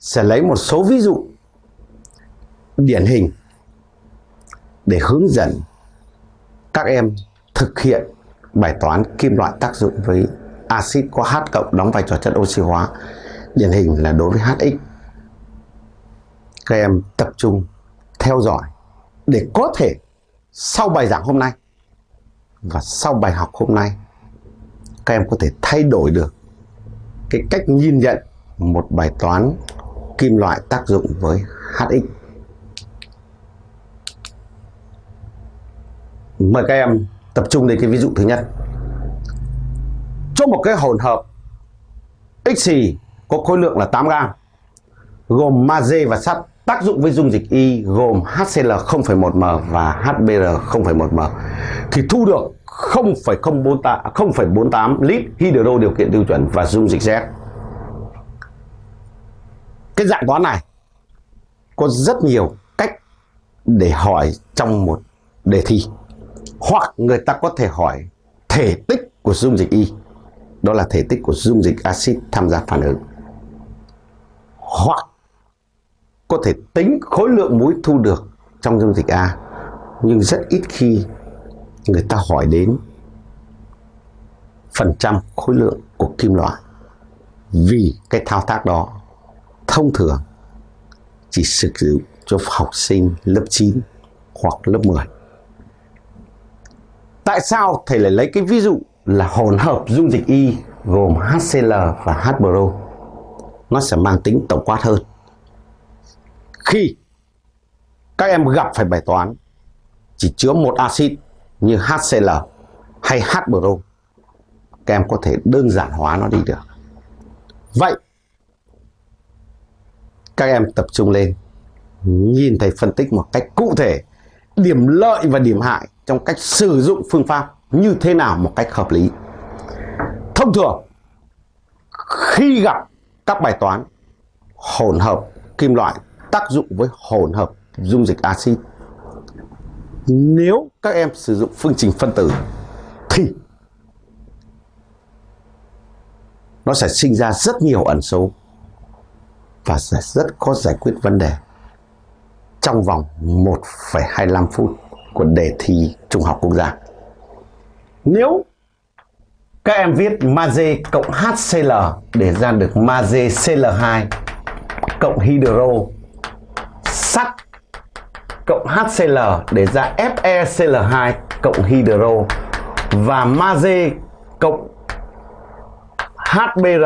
sẽ lấy một số ví dụ, điển hình, để hướng dẫn các em thực hiện bài toán kim loại tác dụng với axit có H cộng đóng vai trò chất oxy hóa. Điển hình là đối với HX các em tập trung theo dõi để có thể sau bài giảng hôm nay và sau bài học hôm nay, các em có thể thay đổi được cái cách nhìn nhận một bài toán kim loại tác dụng với HX. Mời các em tập trung đến cái ví dụ thứ nhất. Cho một cái hỗn hợp xì có khối lượng là 8 gram gồm magie và sắt tác dụng với dung dịch Y gồm HCl 0,1m và HBr 0,1m thì thu được 0,48 lít hydro điều kiện tiêu chuẩn và dung dịch Z. Cái dạng toán này, có rất nhiều cách để hỏi trong một đề thi. Hoặc người ta có thể hỏi thể tích của dung dịch Y. Đó là thể tích của dung dịch axit tham gia phản ứng. Hoặc có thể tính khối lượng muối thu được trong dung dịch A. Nhưng rất ít khi người ta hỏi đến phần trăm khối lượng của kim loại vì cái thao tác đó thông thường chỉ sử dụng cho học sinh lớp 9 hoặc lớp 10. Tại sao thầy lại lấy cái ví dụ là hỗn hợp dung dịch Y gồm HCl và HBro? Nó sẽ mang tính tổng quát hơn. Khi các em gặp phải bài toán chỉ chứa một axit như HCl hay HBro các em có thể đơn giản hóa nó đi được vậy các em tập trung lên, nhìn thấy phân tích một cách cụ thể điểm lợi và điểm hại trong cách sử dụng phương pháp như thế nào một cách hợp lý. Thông thường, khi gặp các bài toán hỗn hợp kim loại tác dụng với hỗn hợp dung dịch axit, nếu các em sử dụng phương trình phân tử thì nó sẽ sinh ra rất nhiều ẩn số và sẽ rất khó giải quyết vấn đề trong vòng 1,25 phút của đề thi Trung học quốc gia. Nếu các em viết magie cộng HCl để ra được magie Cl2 cộng hydro sắt cộng HCl để ra FeCl2 cộng hydro và magie cộng HBr